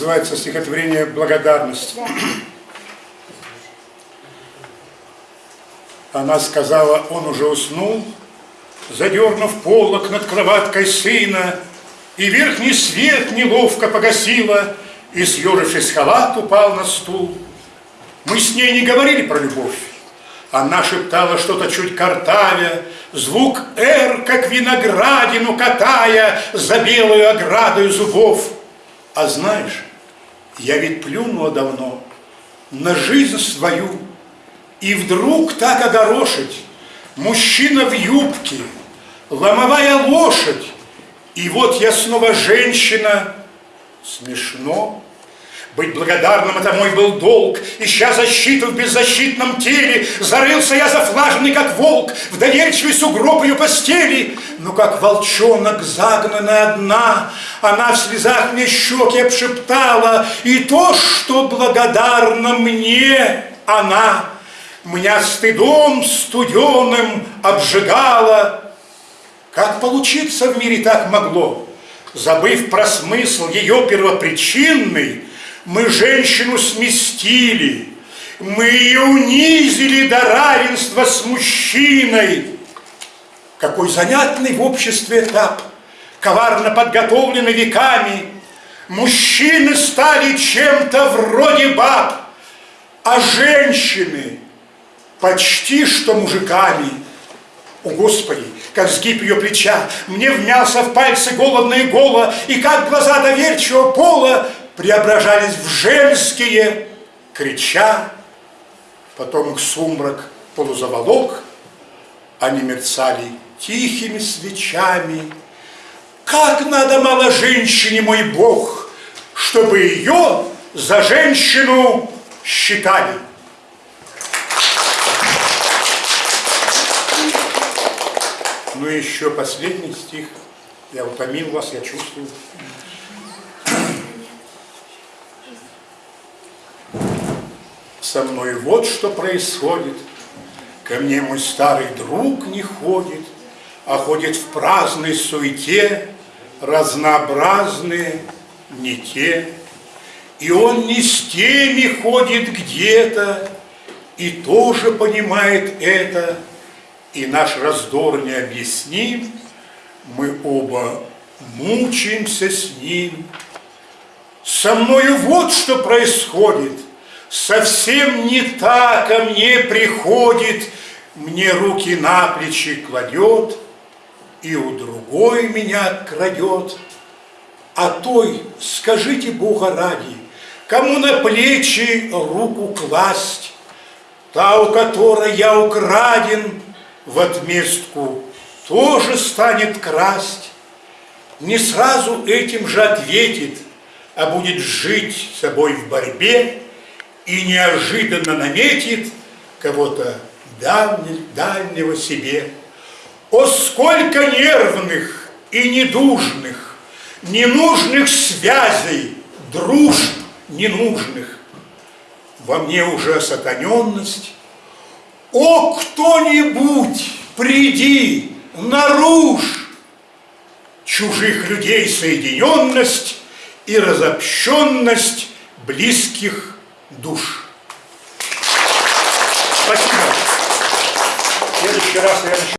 называется стихотворение «Благодарность». Она сказала, он уже уснул, задернув полок над кроваткой сына, и верхний свет неловко погасила, и, съежившись халат, упал на стул. Мы с ней не говорили про любовь. Она шептала что-то чуть картавя, Звук «р», как виноградину катая За белую оградою зубов. А знаешь, я ведь плюнула давно На жизнь свою, И вдруг так огорошить Мужчина в юбке, ломовая лошадь, И вот я снова женщина. Смешно. Быть благодарным это мой был долг, Ища защиту в беззащитном теле, Зарылся я зафлаженный, как волк, В доверчивый сугроб ее постели. Но как волчонок, загнанная одна, Она в слезах мне щеки обшептала, И то, что благодарна мне она, Меня стыдом студеным обжигала. Как получиться в мире так могло? Забыв про смысл ее первопричинный, мы женщину сместили, мы ее унизили до равенства с мужчиной. Какой занятный в обществе этап, коварно подготовленный веками. Мужчины стали чем-то вроде баб, а женщины почти что мужиками. О, Господи, как сгиб ее плеча, мне вмялся в пальцы голодное голо, и как глаза доверчивого пола преображались в женские, крича, потом их сумрак полузаволок, они мерцали тихими свечами. Как надо мало женщине, мой Бог, чтобы ее за женщину считали. Ну и еще последний стих. Я утомил вас, я чувствую. Со мной вот что происходит. Ко мне мой старый друг не ходит, а ходит в праздной суете, разнообразные не те. И он не с теми ходит где-то, и тоже понимает это, и наш раздор не объясним, мы оба мучаемся с ним. Со мною вот что происходит – совсем не так ко мне приходит, мне руки на плечи кладет, и у другой меня крадет. А той, скажите Бога ради, кому на плечи руку класть, та, у которой я украден, в отместку тоже станет красть, не сразу этим же ответит, а будет жить с собой в борьбе, и неожиданно наметит кого-то дальнего себе. О, сколько нервных и недужных, ненужных связей, дружб ненужных. Во мне уже сатаненность. О, кто-нибудь, приди, наружь чужих людей соединенность и разобщенность близких душ. Спасибо. В следующий раз я